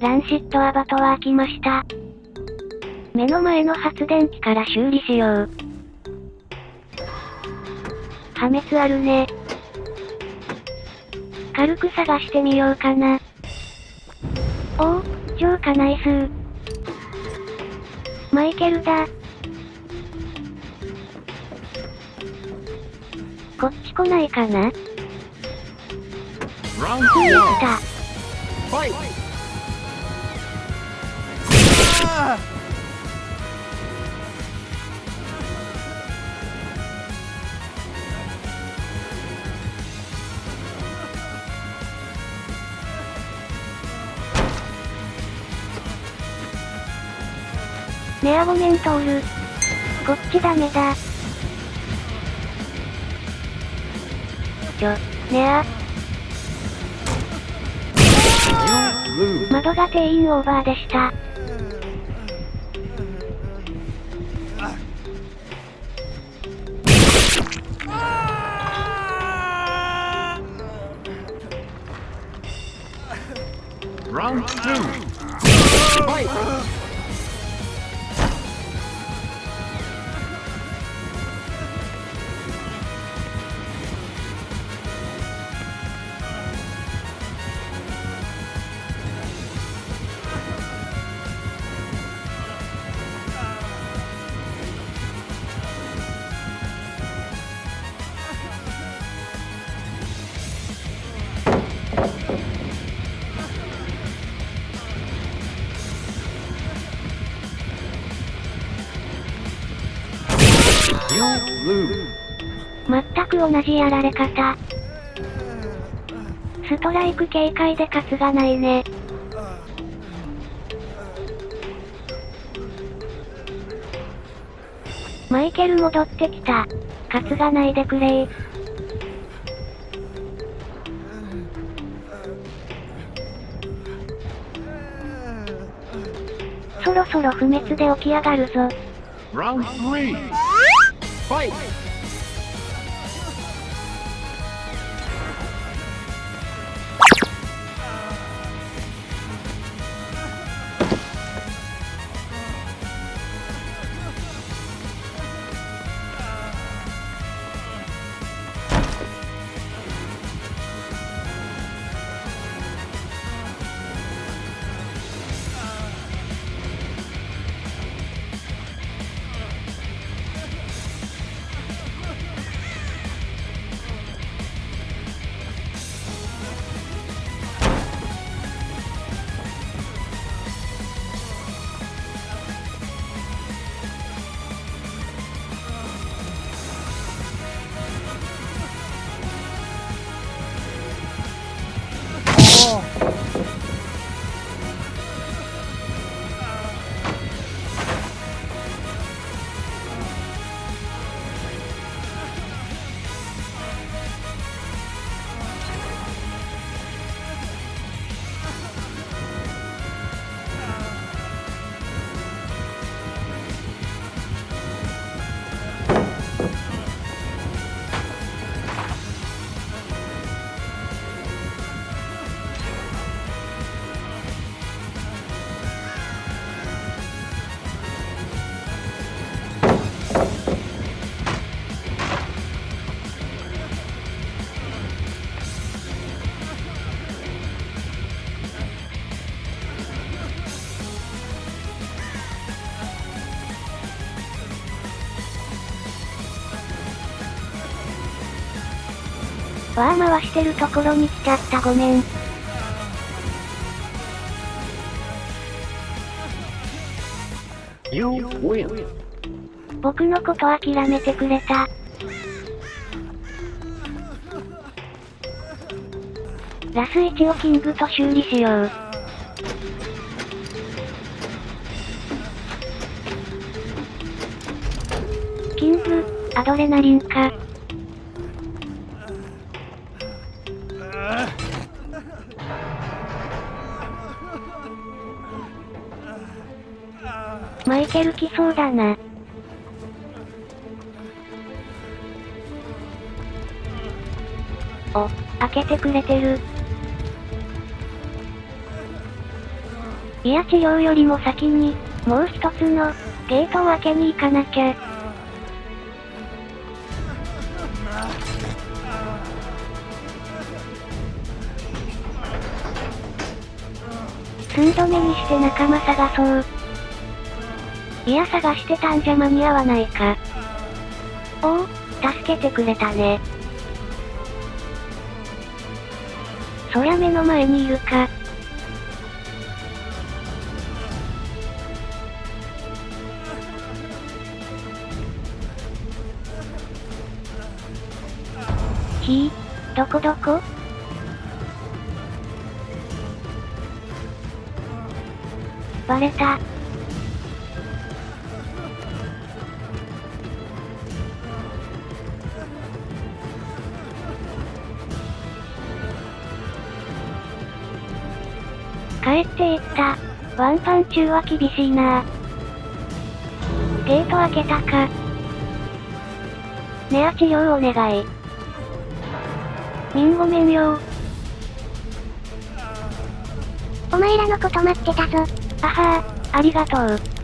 ランシットアバトは開きました。目の前の発電機から修理しよう。破滅あるね。軽く探してみようかな。おお、浄化ナイスマイケルだ。こっち来ないかな？Round つい one. た。Ah! ネアゴメントール。こっちダメだ。ちょ、ネア.窓が定員オーバーでした。Round two. Fight. 全く同じやられ方。ストライク警戒で勝つがないね。マイケル戻ってきた。勝つがないでくれー。そろそろ不滅で起き上がるぞ。Vai! 어. わー回してるところに来ちゃったごめん。You win. 僕のこと諦めてくれた。ラス1をキングと修理しよう。キング、アドレナリンか。マイケル来そうだな。お、開けてくれてる。いや治療よりも先に、もう一つの、ゲートを開けに行かなきゃ。寸止めにして仲間探そう。いや探してたんじゃ間に合わないか。おお、助けてくれたね。そりゃ目の前にいるか。ひぃ、どこどこ？バレた。帰っていった。ワンパン中は厳しいなゲート開けたか。ネア治療お願い。みんごめんよお前らのこと待ってたぞ。あはー、ありがとう。